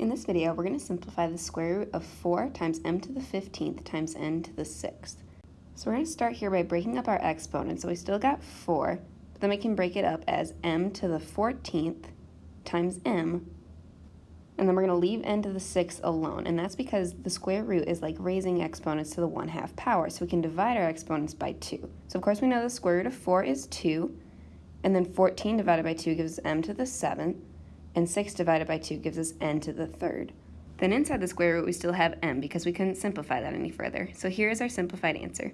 In this video, we're going to simplify the square root of 4 times m to the 15th times n to the 6th. So we're going to start here by breaking up our exponents. So we still got 4, but then we can break it up as m to the 14th times m, and then we're going to leave n to the 6th alone, and that's because the square root is like raising exponents to the 1 half power, so we can divide our exponents by 2. So of course we know the square root of 4 is 2, and then 14 divided by 2 gives m to the 7th, and 6 divided by 2 gives us n to the third. Then inside the square root we still have m because we couldn't simplify that any further. So here is our simplified answer.